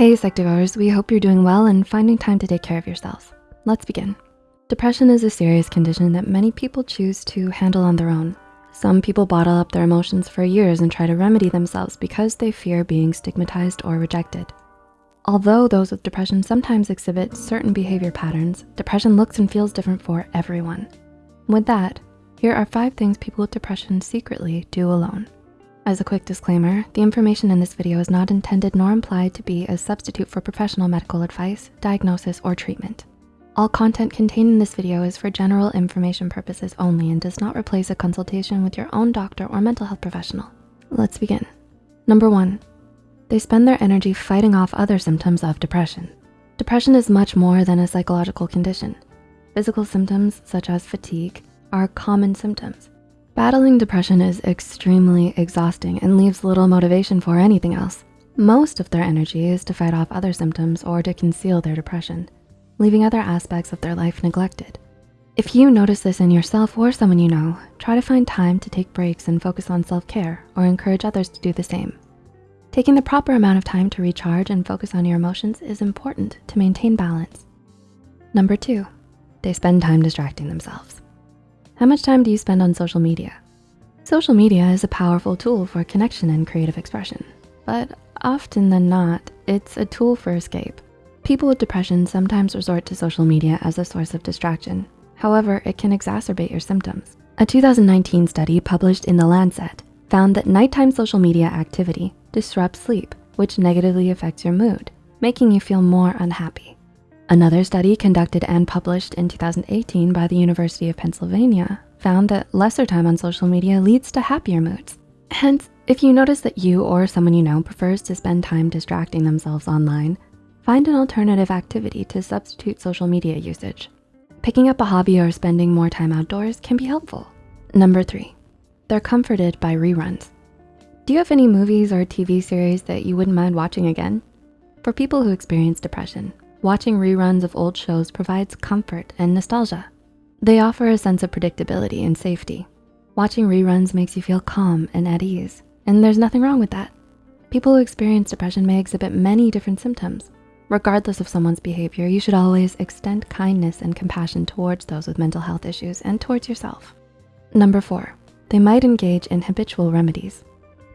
Hey Psych2Goers, we hope you're doing well and finding time to take care of yourselves. Let's begin. Depression is a serious condition that many people choose to handle on their own. Some people bottle up their emotions for years and try to remedy themselves because they fear being stigmatized or rejected. Although those with depression sometimes exhibit certain behavior patterns, depression looks and feels different for everyone. With that, here are five things people with depression secretly do alone. As a quick disclaimer, the information in this video is not intended nor implied to be a substitute for professional medical advice, diagnosis, or treatment. All content contained in this video is for general information purposes only and does not replace a consultation with your own doctor or mental health professional. Let's begin. Number one, they spend their energy fighting off other symptoms of depression. Depression is much more than a psychological condition. Physical symptoms such as fatigue are common symptoms. Battling depression is extremely exhausting and leaves little motivation for anything else. Most of their energy is to fight off other symptoms or to conceal their depression, leaving other aspects of their life neglected. If you notice this in yourself or someone you know, try to find time to take breaks and focus on self-care or encourage others to do the same. Taking the proper amount of time to recharge and focus on your emotions is important to maintain balance. Number two, they spend time distracting themselves. How much time do you spend on social media? Social media is a powerful tool for connection and creative expression, but often than not, it's a tool for escape. People with depression sometimes resort to social media as a source of distraction. However, it can exacerbate your symptoms. A 2019 study published in The Lancet found that nighttime social media activity disrupts sleep, which negatively affects your mood, making you feel more unhappy. Another study conducted and published in 2018 by the University of Pennsylvania found that lesser time on social media leads to happier moods. Hence, if you notice that you or someone you know prefers to spend time distracting themselves online, find an alternative activity to substitute social media usage. Picking up a hobby or spending more time outdoors can be helpful. Number three, they're comforted by reruns. Do you have any movies or TV series that you wouldn't mind watching again? For people who experience depression, watching reruns of old shows provides comfort and nostalgia. They offer a sense of predictability and safety. Watching reruns makes you feel calm and at ease, and there's nothing wrong with that. People who experience depression may exhibit many different symptoms. Regardless of someone's behavior, you should always extend kindness and compassion towards those with mental health issues and towards yourself. Number four, they might engage in habitual remedies.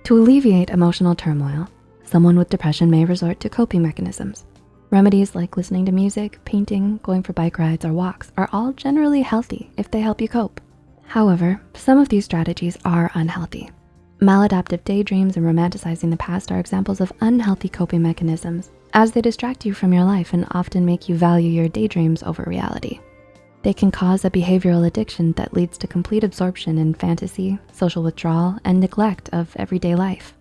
To alleviate emotional turmoil, someone with depression may resort to coping mechanisms. Remedies like listening to music, painting, going for bike rides, or walks are all generally healthy if they help you cope. However, some of these strategies are unhealthy. Maladaptive daydreams and romanticizing the past are examples of unhealthy coping mechanisms as they distract you from your life and often make you value your daydreams over reality. They can cause a behavioral addiction that leads to complete absorption in fantasy, social withdrawal, and neglect of everyday life.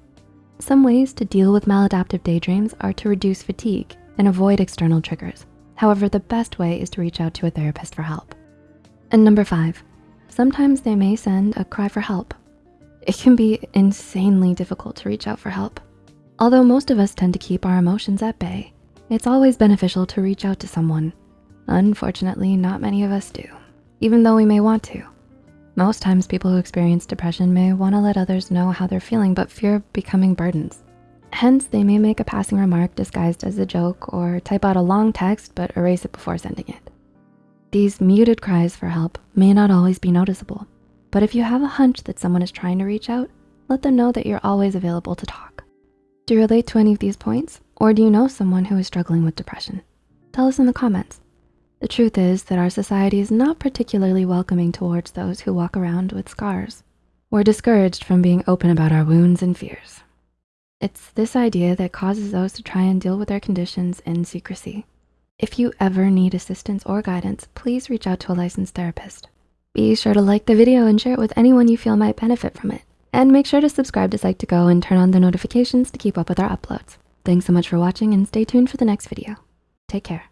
Some ways to deal with maladaptive daydreams are to reduce fatigue and avoid external triggers. However, the best way is to reach out to a therapist for help. And number five, sometimes they may send a cry for help. It can be insanely difficult to reach out for help. Although most of us tend to keep our emotions at bay, it's always beneficial to reach out to someone Unfortunately, not many of us do, even though we may want to. Most times people who experience depression may wanna let others know how they're feeling but fear becoming burdens. Hence, they may make a passing remark disguised as a joke or type out a long text but erase it before sending it. These muted cries for help may not always be noticeable, but if you have a hunch that someone is trying to reach out, let them know that you're always available to talk. Do you relate to any of these points? Or do you know someone who is struggling with depression? Tell us in the comments. The truth is that our society is not particularly welcoming towards those who walk around with scars. We're discouraged from being open about our wounds and fears. It's this idea that causes those to try and deal with their conditions in secrecy. If you ever need assistance or guidance, please reach out to a licensed therapist. Be sure to like the video and share it with anyone you feel might benefit from it. And make sure to subscribe to Psych2Go and turn on the notifications to keep up with our uploads. Thanks so much for watching and stay tuned for the next video. Take care.